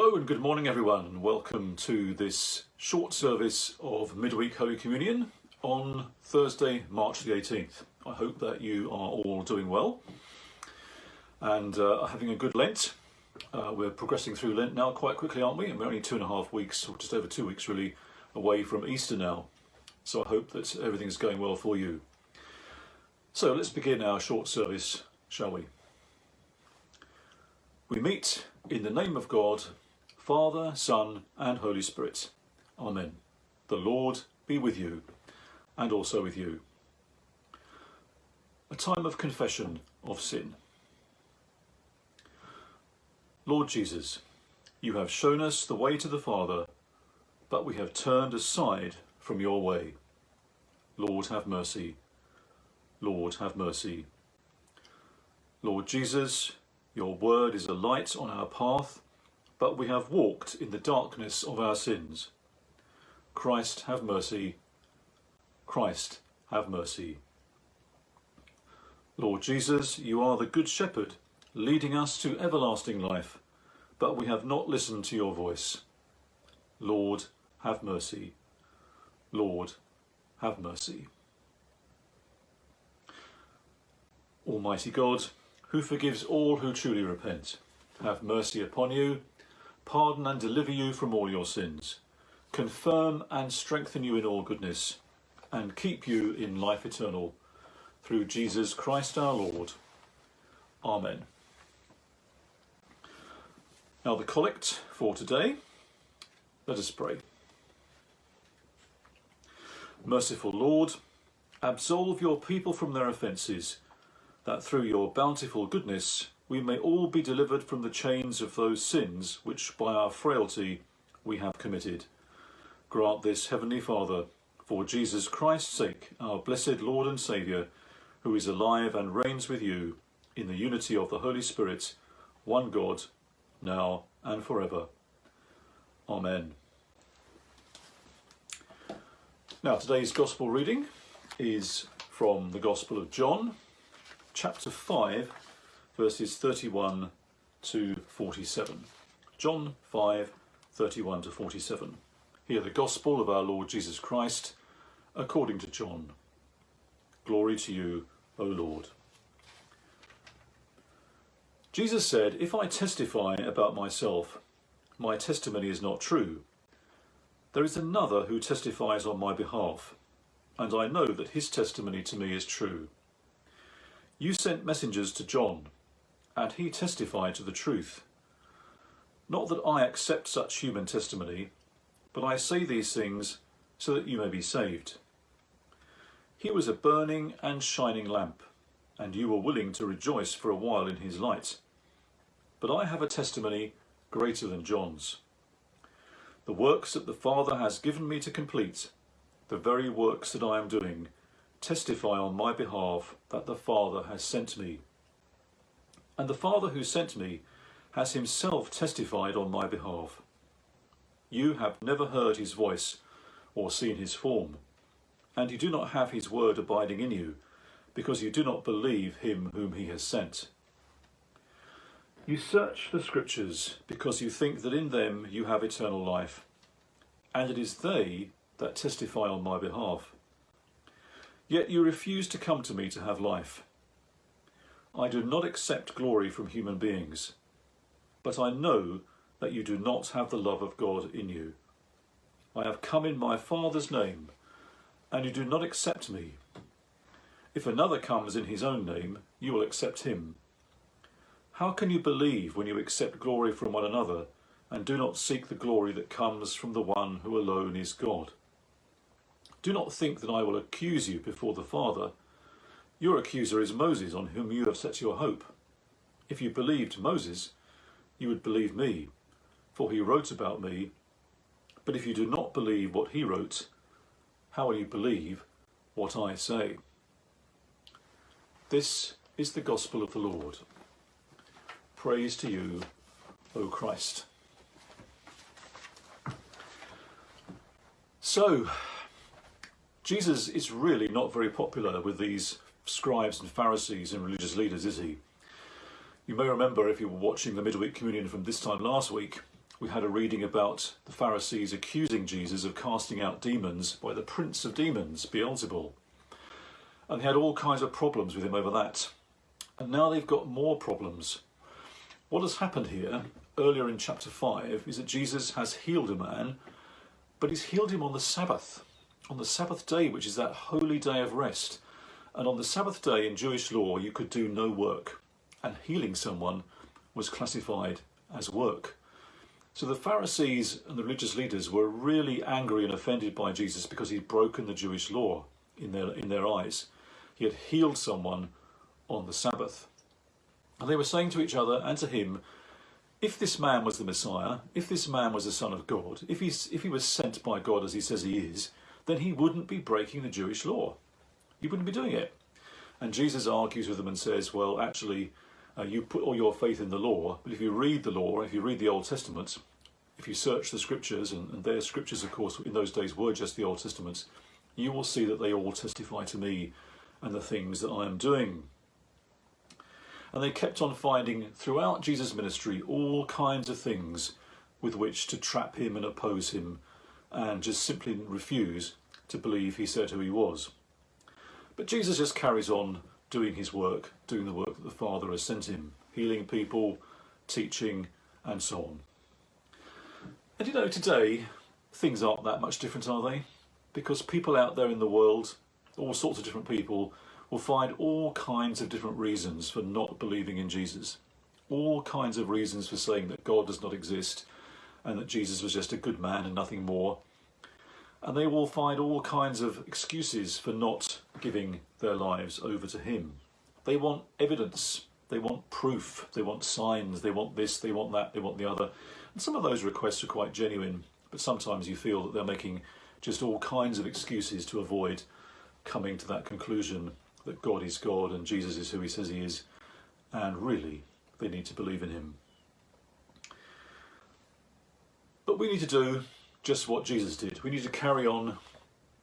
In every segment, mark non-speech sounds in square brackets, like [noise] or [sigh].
Hello and good morning everyone and welcome to this short service of midweek Holy Communion on Thursday March the 18th. I hope that you are all doing well and uh, having a good Lent. Uh, we're progressing through Lent now quite quickly aren't we and we're only two and a half weeks or just over two weeks really away from Easter now so I hope that everything's going well for you. So let's begin our short service shall we? We meet in the name of God, Father, Son and Holy Spirit. Amen. The Lord be with you and also with you. A time of confession of sin. Lord Jesus, you have shown us the way to the Father, but we have turned aside from your way. Lord, have mercy. Lord, have mercy. Lord Jesus, your word is a light on our path, but we have walked in the darkness of our sins. Christ, have mercy. Christ, have mercy. Lord Jesus, you are the Good Shepherd, leading us to everlasting life, but we have not listened to your voice. Lord, have mercy. Lord, have mercy. Almighty God, who forgives all who truly repent. Have mercy upon you, pardon and deliver you from all your sins, confirm and strengthen you in all goodness, and keep you in life eternal, through Jesus Christ our Lord. Amen. Now the collect for today. Let us pray. Merciful Lord, absolve your people from their offences, that through your bountiful goodness we may all be delivered from the chains of those sins which by our frailty we have committed. Grant this, Heavenly Father, for Jesus Christ's sake, our blessed Lord and Saviour, who is alive and reigns with you in the unity of the Holy Spirit, one God, now and forever. Amen. Now today's Gospel reading is from the Gospel of John, chapter 5, verses 31 to 47. John 5, 31 to 47. Hear the Gospel of our Lord Jesus Christ according to John. Glory to you, O Lord. Jesus said, If I testify about myself, my testimony is not true. There is another who testifies on my behalf, and I know that his testimony to me is true. You sent messengers to John, and he testified to the truth. Not that I accept such human testimony, but I say these things so that you may be saved. He was a burning and shining lamp, and you were willing to rejoice for a while in his light. But I have a testimony greater than John's. The works that the Father has given me to complete, the very works that I am doing, testify on my behalf that the Father has sent me. And the Father who sent me has himself testified on my behalf. You have never heard his voice or seen his form, and you do not have his word abiding in you, because you do not believe him whom he has sent. You search the scriptures because you think that in them you have eternal life, and it is they that testify on my behalf. Yet you refuse to come to me to have life. I do not accept glory from human beings, but I know that you do not have the love of God in you. I have come in my Father's name, and you do not accept me. If another comes in his own name, you will accept him. How can you believe when you accept glory from one another and do not seek the glory that comes from the one who alone is God? Do not think that I will accuse you before the Father. Your accuser is Moses, on whom you have set your hope. If you believed Moses, you would believe me, for he wrote about me. But if you do not believe what he wrote, how will you believe what I say? This is the gospel of the Lord. Praise to you, O Christ. So, Jesus is really not very popular with these scribes and Pharisees and religious leaders, is he? You may remember if you were watching the midweek communion from this time last week, we had a reading about the Pharisees accusing Jesus of casting out demons by the prince of demons, Beelzebul. And they had all kinds of problems with him over that. And now they've got more problems. What has happened here, earlier in chapter 5, is that Jesus has healed a man, but he's healed him on the Sabbath, on the Sabbath day, which is that holy day of rest. And on the Sabbath day in Jewish law, you could do no work, and healing someone was classified as work. So the Pharisees and the religious leaders were really angry and offended by Jesus because he'd broken the Jewish law in their, in their eyes. He had healed someone on the Sabbath. And they were saying to each other and to him, if this man was the Messiah, if this man was the Son of God, if, he's, if he was sent by God as he says he is, then he wouldn't be breaking the Jewish law. He wouldn't be doing it. And Jesus argues with them and says, well, actually, uh, you put all your faith in the law, but if you read the law, if you read the Old Testament, if you search the scriptures, and, and their scriptures, of course, in those days were just the Old Testament, you will see that they all testify to me and the things that I am doing. And they kept on finding throughout Jesus' ministry all kinds of things with which to trap him and oppose him and just simply refuse to believe he said who he was. But Jesus just carries on doing his work, doing the work that the Father has sent him, healing people, teaching, and so on. And you know, today, things aren't that much different, are they? Because people out there in the world, all sorts of different people, will find all kinds of different reasons for not believing in Jesus. All kinds of reasons for saying that God does not exist and that Jesus was just a good man and nothing more. And they will find all kinds of excuses for not giving their lives over to Him. They want evidence, they want proof, they want signs, they want this, they want that, they want the other. And some of those requests are quite genuine, but sometimes you feel that they're making just all kinds of excuses to avoid coming to that conclusion that God is God and Jesus is who he says he is, and really they need to believe in him. But we need to do just what Jesus did. We need to carry on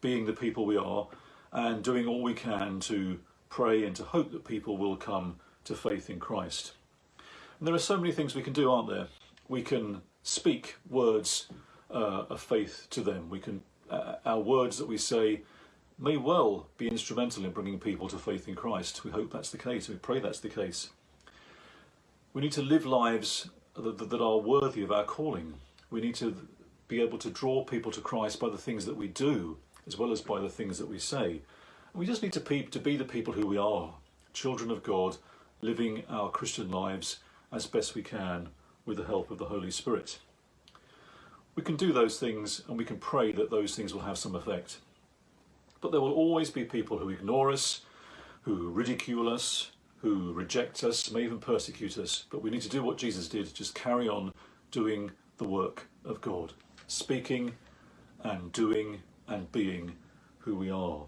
being the people we are and doing all we can to pray and to hope that people will come to faith in Christ. And there are so many things we can do, aren't there? We can speak words uh, of faith to them. We can, uh, our words that we say may well be instrumental in bringing people to faith in Christ. We hope that's the case. We pray that's the case. We need to live lives that, that are worthy of our calling. We need to be able to draw people to Christ by the things that we do, as well as by the things that we say. We just need to, to be the people who we are, children of God, living our Christian lives as best we can with the help of the Holy Spirit. We can do those things and we can pray that those things will have some effect. But there will always be people who ignore us, who ridicule us, who reject us, may even persecute us. But we need to do what Jesus did, just carry on doing the work of God, speaking and doing and being who we are.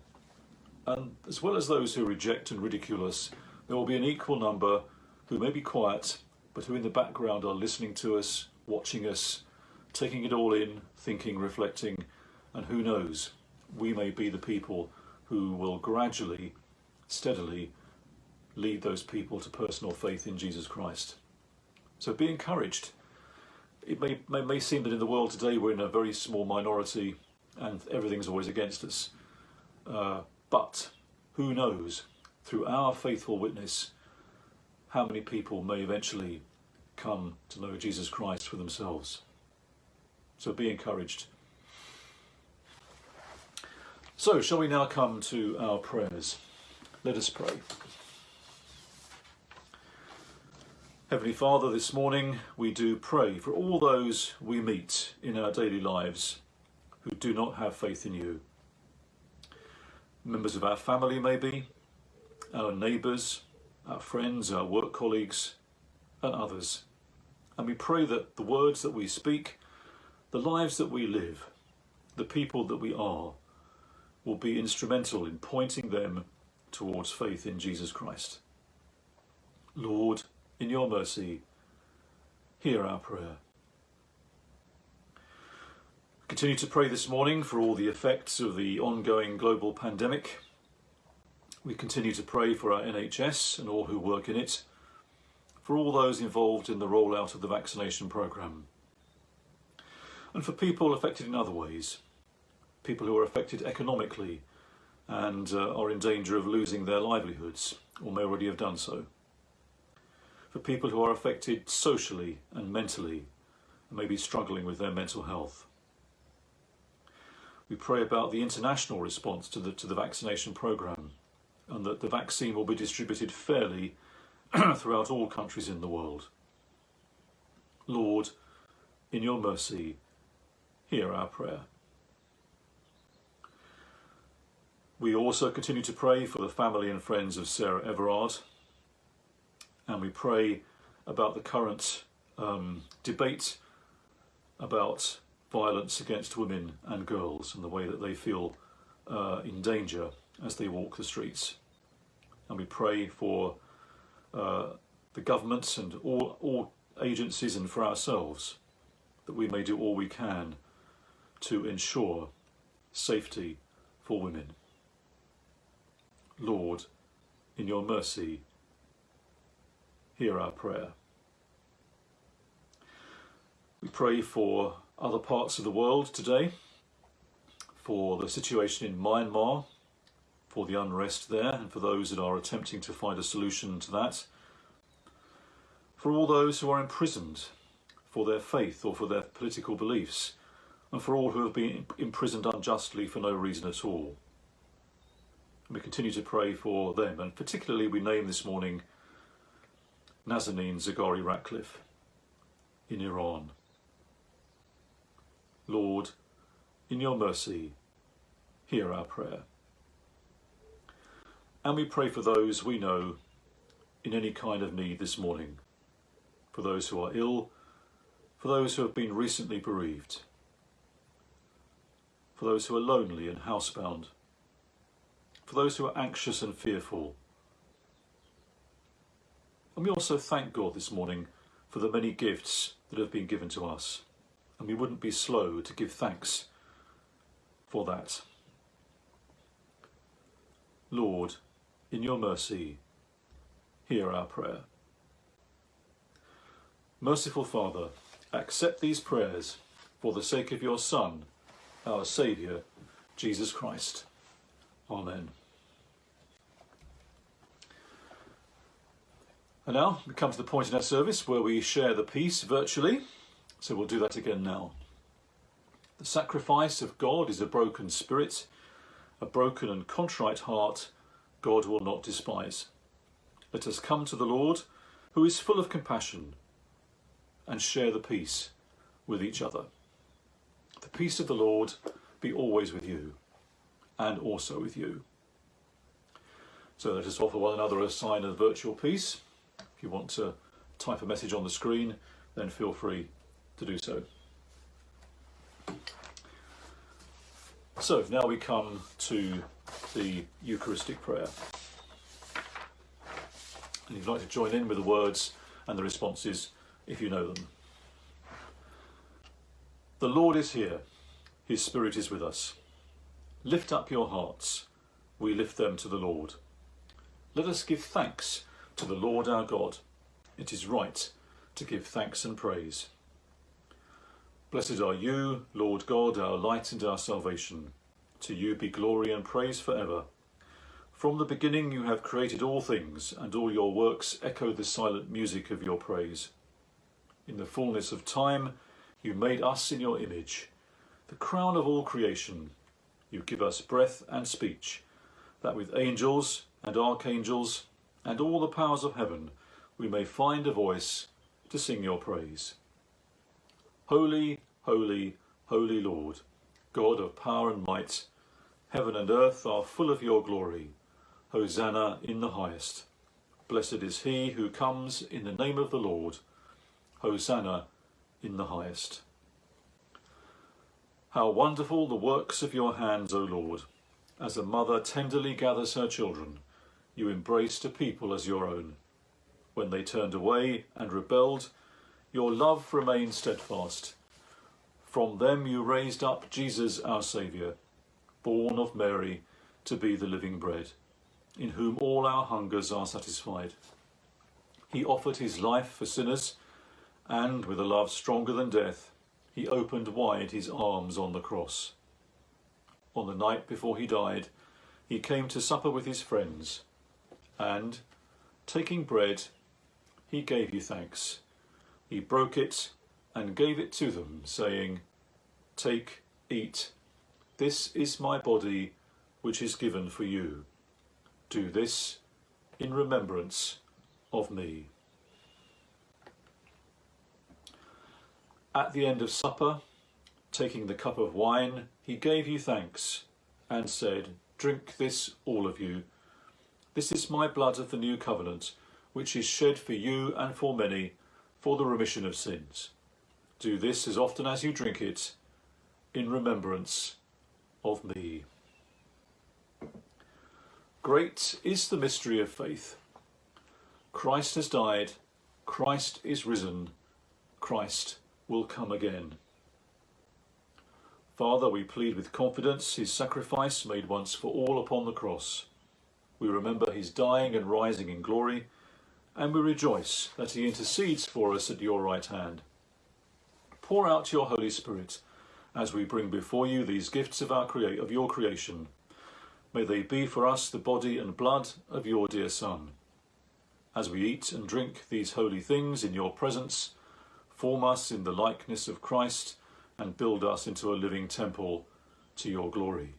And as well as those who reject and ridicule us, there will be an equal number who may be quiet, but who in the background are listening to us, watching us, taking it all in, thinking, reflecting, and who knows, we may be the people who will gradually, steadily lead those people to personal faith in Jesus Christ. So be encouraged. It may, may, may seem that in the world today we're in a very small minority and everything's always against us. Uh, but who knows, through our faithful witness, how many people may eventually come to know Jesus Christ for themselves. So be encouraged. So, shall we now come to our prayers? Let us pray. Heavenly Father, this morning we do pray for all those we meet in our daily lives who do not have faith in you. Members of our family, maybe, our neighbours, our friends, our work colleagues, and others. And we pray that the words that we speak, the lives that we live, the people that we are, will be instrumental in pointing them towards faith in Jesus Christ. Lord, in your mercy, hear our prayer. Continue to pray this morning for all the effects of the ongoing global pandemic. We continue to pray for our NHS and all who work in it, for all those involved in the rollout of the vaccination programme. and for people affected in other ways, people who are affected economically and uh, are in danger of losing their livelihoods or may already have done so. For people who are affected socially and mentally and may be struggling with their mental health. We pray about the international response to the, to the vaccination programme and that the vaccine will be distributed fairly [clears throat] throughout all countries in the world. Lord, in your mercy, hear our prayer. We also continue to pray for the family and friends of Sarah Everard, and we pray about the current um, debate about violence against women and girls and the way that they feel uh, in danger as they walk the streets. And we pray for uh, the governments and all, all agencies and for ourselves that we may do all we can to ensure safety for women. Lord, in your mercy, hear our prayer. We pray for other parts of the world today, for the situation in Myanmar, for the unrest there, and for those that are attempting to find a solution to that, for all those who are imprisoned for their faith or for their political beliefs, and for all who have been imprisoned unjustly for no reason at all. We continue to pray for them, and particularly we name this morning Nazanin Zaghari Ratcliffe in Iran. Lord, in your mercy, hear our prayer. And we pray for those we know in any kind of need this morning, for those who are ill, for those who have been recently bereaved, for those who are lonely and housebound, for those who are anxious and fearful. And we also thank God this morning for the many gifts that have been given to us. And we wouldn't be slow to give thanks for that. Lord, in your mercy, hear our prayer. Merciful Father, accept these prayers for the sake of your Son, our Saviour, Jesus Christ. Amen. And now we come to the point in our service where we share the peace virtually. So we'll do that again now. The sacrifice of God is a broken spirit, a broken and contrite heart God will not despise. Let us come to the Lord, who is full of compassion, and share the peace with each other. The peace of the Lord be always with you and also with you. So let us offer one another a sign of virtual peace. If you want to type a message on the screen, then feel free to do so. So now we come to the Eucharistic prayer. And you'd like to join in with the words and the responses if you know them. The Lord is here, his Spirit is with us. Lift up your hearts, we lift them to the Lord. Let us give thanks to the Lord our God. It is right to give thanks and praise. Blessed are you, Lord God, our light and our salvation. To you be glory and praise forever. From the beginning you have created all things, and all your works echo the silent music of your praise. In the fullness of time you made us in your image, the crown of all creation. You give us breath and speech, that with angels and archangels and all the powers of heaven we may find a voice to sing your praise. Holy, holy, holy Lord, God of power and might, heaven and earth are full of your glory. Hosanna in the highest. Blessed is he who comes in the name of the Lord. Hosanna in the highest. How wonderful the works of your hands, O Lord! As a mother tenderly gathers her children, you embraced a people as your own. When they turned away and rebelled, your love remained steadfast. From them you raised up Jesus our Saviour, born of Mary to be the living bread, in whom all our hungers are satisfied. He offered his life for sinners, and with a love stronger than death, he opened wide his arms on the cross. On the night before he died, he came to supper with his friends, and, taking bread, he gave you thanks. He broke it and gave it to them, saying, Take, eat. This is my body, which is given for you. Do this in remembrance of me. At the end of supper, taking the cup of wine, he gave you thanks and said, Drink this, all of you. This is my blood of the new covenant, which is shed for you and for many for the remission of sins. Do this as often as you drink it in remembrance of me. Great is the mystery of faith. Christ has died, Christ is risen, Christ will come again. Father, we plead with confidence his sacrifice made once for all upon the cross. We remember his dying and rising in glory, and we rejoice that he intercedes for us at your right hand. Pour out your Holy Spirit as we bring before you these gifts of, our crea of your creation. May they be for us the body and blood of your dear Son. As we eat and drink these holy things in your presence, form us in the likeness of Christ, and build us into a living temple to your glory.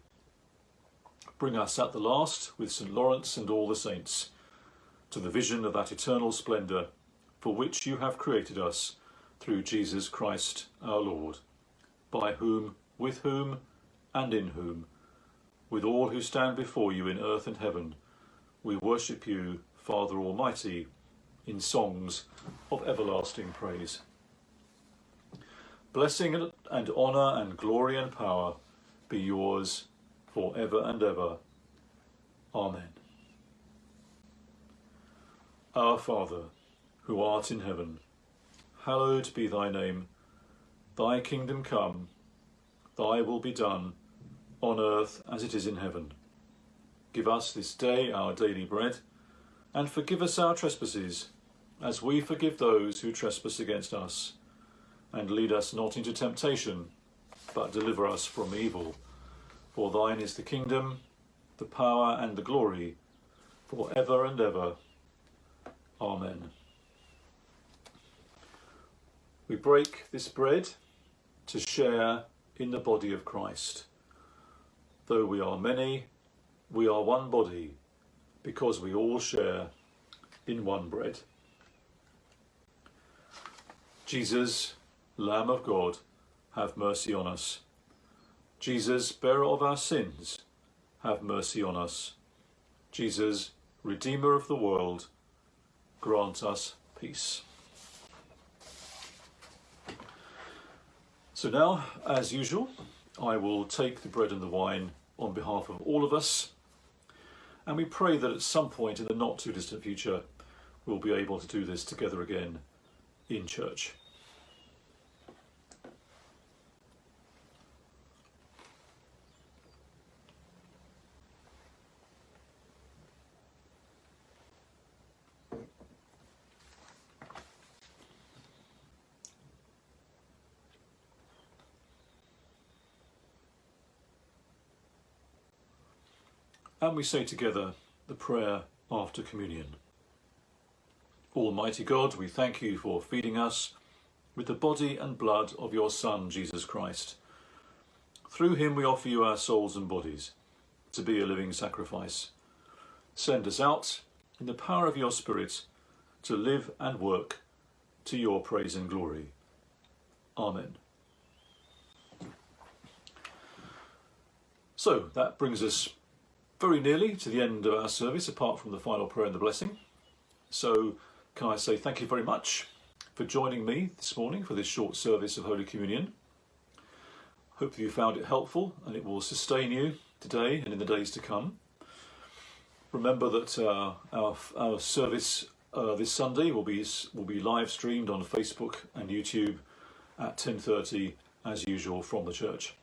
Bring us at the last, with St. Lawrence and all the saints, to the vision of that eternal splendour for which you have created us through Jesus Christ our Lord, by whom, with whom, and in whom, with all who stand before you in earth and heaven, we worship you, Father Almighty, in songs of everlasting praise. Blessing and honour and glory and power be yours for ever and ever. Amen. Our Father, who art in heaven, hallowed be thy name. Thy kingdom come, thy will be done, on earth as it is in heaven. Give us this day our daily bread, and forgive us our trespasses, as we forgive those who trespass against us and lead us not into temptation, but deliver us from evil. For thine is the kingdom, the power and the glory, for ever and ever. Amen. We break this bread to share in the body of Christ. Though we are many, we are one body, because we all share in one bread. Jesus Lamb of God, have mercy on us. Jesus, bearer of our sins, have mercy on us. Jesus, Redeemer of the world, grant us peace. So now, as usual, I will take the bread and the wine on behalf of all of us, and we pray that at some point in the not too distant future, we'll be able to do this together again in church. And we say together the prayer after communion. Almighty God, we thank you for feeding us with the body and blood of your Son, Jesus Christ. Through him we offer you our souls and bodies to be a living sacrifice. Send us out in the power of your Spirit to live and work to your praise and glory. Amen. So that brings us very nearly to the end of our service, apart from the final prayer and the blessing. So can I say thank you very much for joining me this morning for this short service of Holy Communion. Hope you found it helpful and it will sustain you today and in the days to come. Remember that uh, our, our service uh, this Sunday will be will be live streamed on Facebook and YouTube at 10:30 as usual from the church.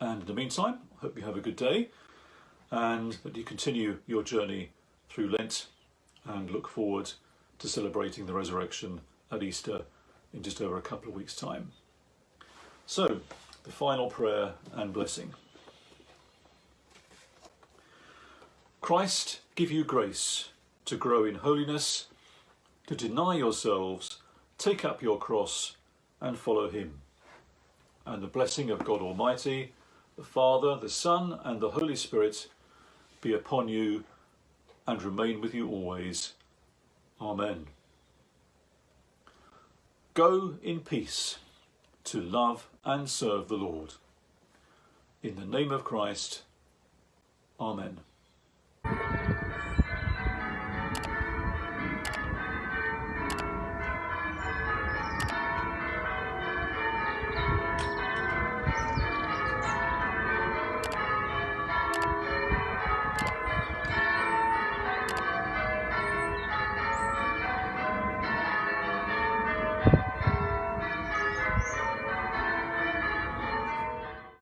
And in the meantime, hope you have a good day and that you continue your journey through Lent and look forward to celebrating the resurrection at Easter in just over a couple of weeks' time. So, the final prayer and blessing. Christ give you grace to grow in holiness, to deny yourselves, take up your cross and follow him. And the blessing of God Almighty, the Father, the Son and the Holy Spirit be upon you and remain with you always. Amen. Go in peace to love and serve the Lord. In the name of Christ, Amen.